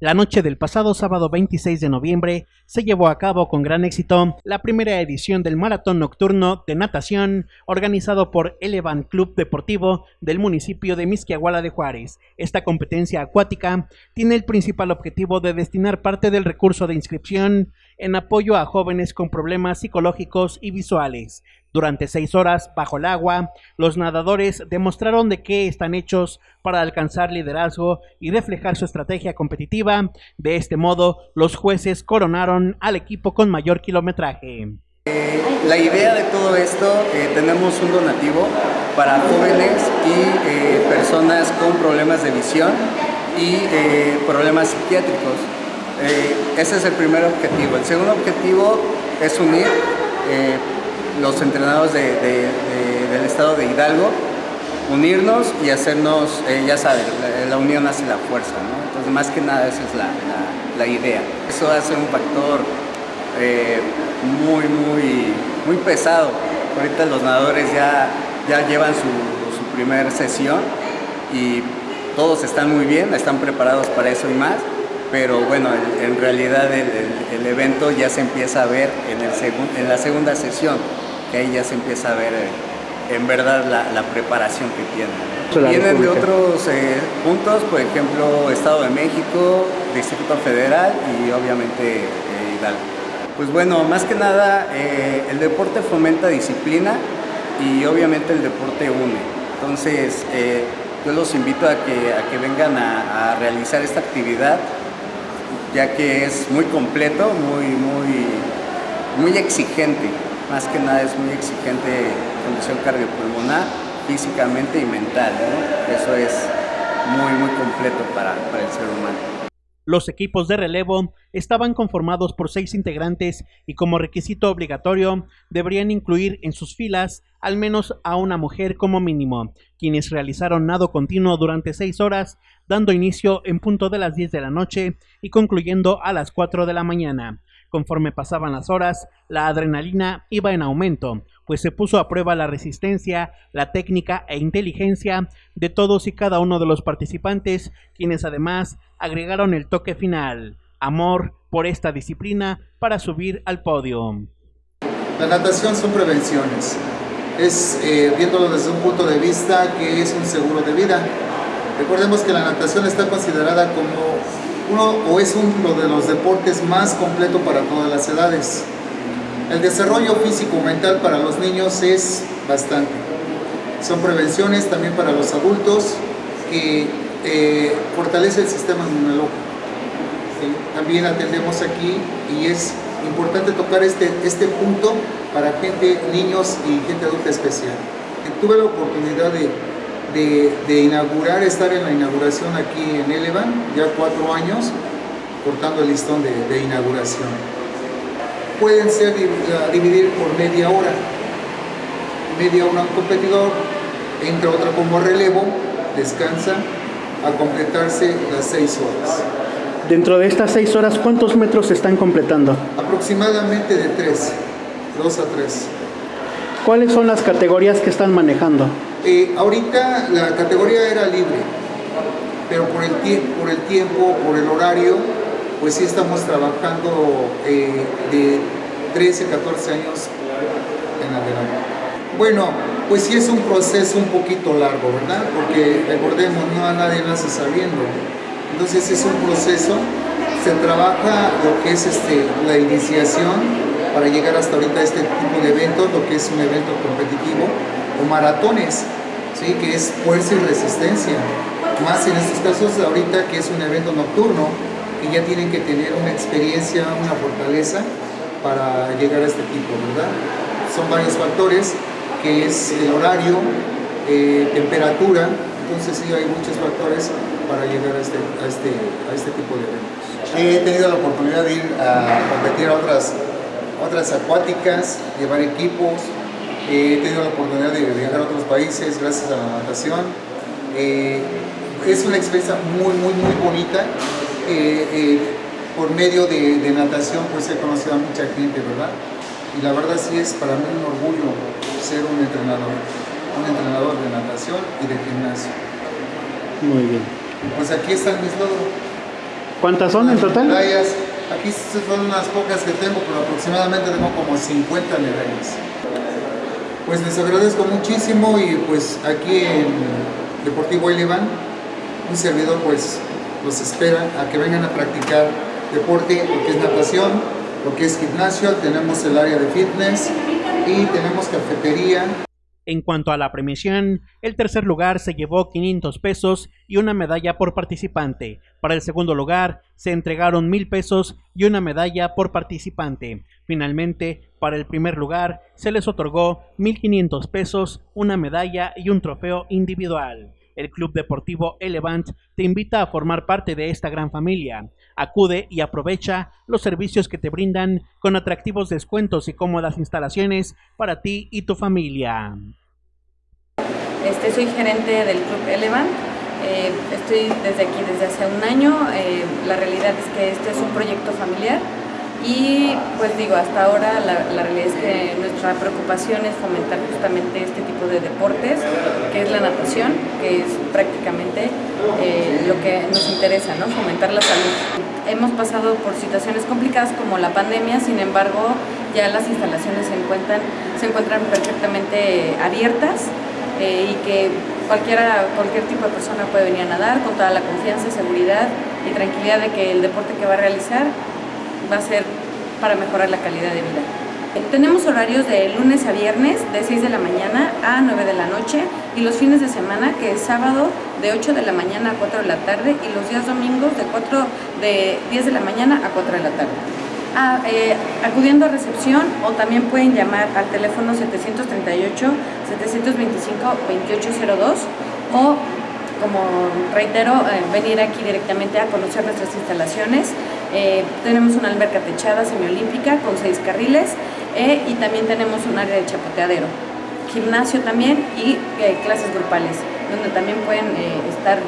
La noche del pasado sábado 26 de noviembre se llevó a cabo con gran éxito la primera edición del Maratón Nocturno de Natación organizado por Elevan Club Deportivo del municipio de Misquiahuala de Juárez. Esta competencia acuática tiene el principal objetivo de destinar parte del recurso de inscripción en apoyo a jóvenes con problemas psicológicos y visuales. Durante seis horas bajo el agua, los nadadores demostraron de qué están hechos para alcanzar liderazgo y reflejar su estrategia competitiva. De este modo, los jueces coronaron al equipo con mayor kilometraje. Eh, la idea de todo esto, eh, tenemos un donativo para jóvenes y eh, personas con problemas de visión y problemas psiquiátricos. Ese es el primer objetivo. El segundo objetivo es unir los entrenados del estado de Hidalgo, unirnos y hacernos, eh, ya saben, la, unión hace la fuerza, ¿no? Entonces, más que nada, esa es la, idea. Eso va a un factor eh, muy, muy, muy pesado. Ahorita los nadadores ya, ya llevan su, su primer sesión y todos están muy bien, están preparados para eso y más pero bueno, en realidad el, evento ya se empieza a ver en, el en la segunda sesión ahí ya se empieza a ver eh, en verdad la, preparación que tienen. Vienen de otros eh, puntos, por ejemplo, Estado de México, Distrito Federal y obviamente eh, Hidalgo. Pues bueno, más que nada el deporte fomenta disciplina y obviamente el deporte une. Entonces yo los invito a que, a que vengan a, a realizar esta actividad ya que es muy completo, muy, muy, muy exigente más que nada es muy exigente condición cardiopulmonar, físicamente y mental. Eso es muy, muy completo para, para el ser humano. Los equipos de relevo estaban conformados por seis integrantes y como requisito obligatorio deberían incluir en sus filas al menos a una mujer como mínimo, quienes realizaron nado continuo durante seis horas, dando inicio en punto de las 10 de la noche y concluyendo a las 4 de la mañana. Conforme pasaban las horas, la adrenalina iba en aumento, pues se puso a prueba la resistencia, la técnica e inteligencia de todos y cada uno de los participantes, quienes además agregaron el toque final, amor por esta disciplina para subir al podio. La natación son prevenciones, es eh, viéndolo desde un punto de vista que es un seguro de vida. Recordemos que la natación está considerada como uno o es uno de los deportes más completo para todas las edades. El desarrollo físico-mental para los niños es bastante. Son prevenciones también para los adultos que eh, fortalece el sistema inmunológico. También atendemos aquí y es importante tocar este, este punto para gente, niños y gente adulta especial. Tuve la oportunidad de de, inaugurar, estar en la inauguración aquí en Elevan, ya cuatro años, cortando el listón de, inauguración. Pueden ser dividir por media hora, media hora un competidor, entra otra como relevo, descansa, a completarse las seis horas. Dentro de estas seis horas, ¿cuántos metros se están completando? Aproximadamente de tres, dos a tres. ¿Cuáles son las categorías que están manejando? Eh, ahorita la categoría era libre, pero por el, tiempo, por el horario, pues sí estamos trabajando eh, de 13, 14 años en adelante. Bueno, pues sí es un proceso un poquito largo, ¿verdad? Porque recordemos, no a nadie nace sabiendo. Entonces es un proceso, se trabaja lo que es este, la iniciación para llegar hasta ahorita a este tipo de eventos, lo que es un evento competitivo, o maratones, ¿sí? que es fuerza y resistencia. Más en estos casos ahorita que es un evento nocturno, que ya tienen que tener una experiencia, una fortaleza para llegar a este tipo, ¿verdad? Son varios factores, que es el horario, eh, temperatura, entonces sí hay muchos factores para llegar a este, a este, a este tipo de eventos. He tenido la oportunidad de ir a competir a otras, otras acuáticas, llevar equipos, he tenido la oportunidad de viajar a otros países gracias a la natación. Eh, es una experiencia muy, muy, muy bonita. Eh, eh, por medio de, natación pues he conocido a mucha gente, ¿verdad? Y la verdad sí es para mí un orgullo ser un entrenador, un entrenador de natación y de gimnasio. Muy bien. Pues aquí están mis logros. ¿Cuántas son en total? Medallas. Aquí son unas pocas que tengo, pero aproximadamente tengo como 50 medallas. Pues les agradezco muchísimo y pues aquí en Deportivo Elevan, un servidor pues los espera a que vengan a practicar deporte, lo que es natación, lo que es gimnasio, tenemos el área de fitness y tenemos cafetería. En cuanto a la premiación, el tercer lugar se llevó 500 pesos y una medalla por participante. Para el segundo lugar se entregaron mil pesos y una medalla por participante. Finalmente, para el primer lugar se les otorgó 1.500 pesos, una medalla y un trofeo individual. El Club Deportivo Elevant te invita a formar parte de esta gran familia. Acude y aprovecha los servicios que te brindan con atractivos descuentos y cómodas instalaciones para ti y tu familia. Este, soy gerente del Club Elevant. Eh, estoy desde aquí desde hace un año. Eh, la realidad es que este es un proyecto familiar y pues digo, hasta ahora la, realidad es que nuestra preocupación es fomentar justamente este tipo de deportes, que es la natación, que es prácticamente eh, lo que nos interesa, ¿no? fomentar la salud. Hemos pasado por situaciones complicadas como la pandemia, sin embargo ya las instalaciones se encuentran, se encuentran perfectamente abiertas eh, y que cualquiera, cualquier tipo de persona puede venir a nadar con toda la confianza, seguridad y tranquilidad de que el deporte que va a realizar va a ser para mejorar la calidad de vida. Tenemos horarios de lunes a viernes de 6 de la mañana a 9 de la noche y los fines de semana que es sábado de 8 de la mañana a 4 de la tarde y los días domingos de, 4, de 10 de la mañana a 4 de la tarde. Ah, eh, acudiendo a recepción o también pueden llamar al teléfono 738-725-2802 o como reitero, eh, venir aquí directamente a conocer nuestras instalaciones eh, tenemos una alberca techada semiolímpica con seis carriles eh, y también tenemos un área de chapoteadero, gimnasio también y eh, clases grupales, donde también pueden estar,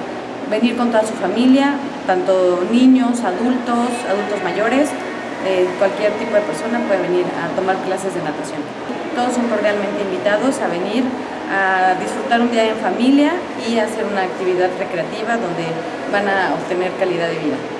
venir con toda su familia, tanto niños, adultos, adultos mayores, cualquier tipo de persona puede venir a tomar clases de natación. Todos son cordialmente invitados a venir a disfrutar un día en familia y hacer una actividad recreativa donde van a obtener calidad de vida.